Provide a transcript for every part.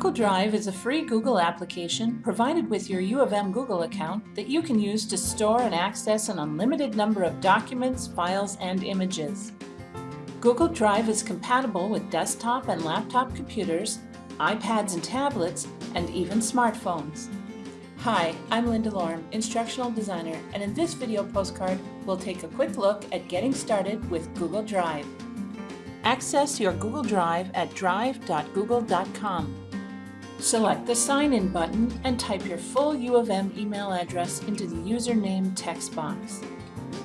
Google Drive is a free Google application provided with your U of M Google account that you can use to store and access an unlimited number of documents, files, and images. Google Drive is compatible with desktop and laptop computers, iPads and tablets, and even smartphones. Hi, I'm Linda Lorm, Instructional Designer, and in this video postcard, we'll take a quick look at getting started with Google Drive. Access your Google Drive at drive.google.com. Select the Sign In button and type your full U of M email address into the username text box.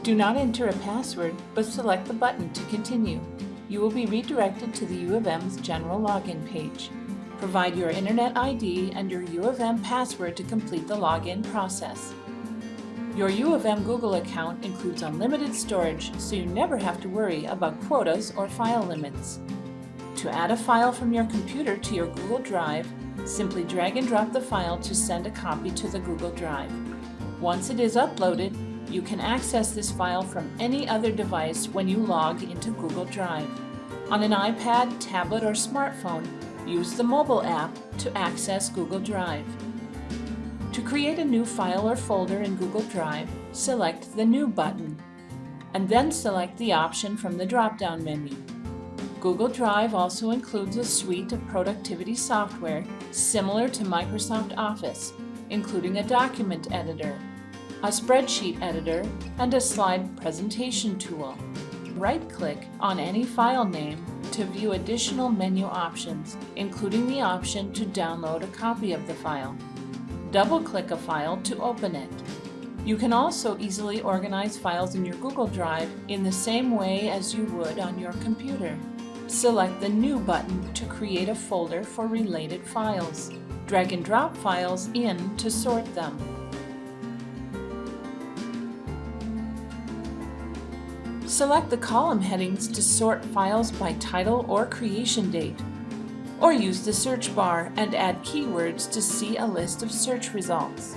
Do not enter a password, but select the button to continue. You will be redirected to the U of M's general login page. Provide your Internet ID and your U of M password to complete the login process. Your U of M Google account includes unlimited storage, so you never have to worry about quotas or file limits. To add a file from your computer to your Google Drive, Simply drag and drop the file to send a copy to the Google Drive. Once it is uploaded, you can access this file from any other device when you log into Google Drive. On an iPad, tablet, or smartphone, use the mobile app to access Google Drive. To create a new file or folder in Google Drive, select the New button, and then select the option from the drop-down menu. Google Drive also includes a suite of productivity software similar to Microsoft Office, including a document editor, a spreadsheet editor, and a slide presentation tool. Right-click on any file name to view additional menu options, including the option to download a copy of the file. Double-click a file to open it. You can also easily organize files in your Google Drive in the same way as you would on your computer. Select the New button to create a folder for related files. Drag and drop files in to sort them. Select the column headings to sort files by title or creation date. Or use the search bar and add keywords to see a list of search results.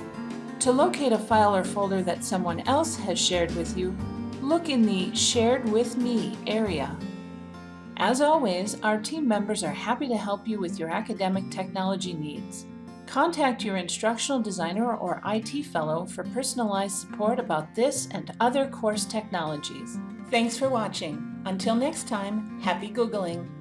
To locate a file or folder that someone else has shared with you, look in the Shared With Me area. As always, our team members are happy to help you with your academic technology needs. Contact your instructional designer or IT fellow for personalized support about this and other course technologies. Thanks for watching. Until next time, happy Googling!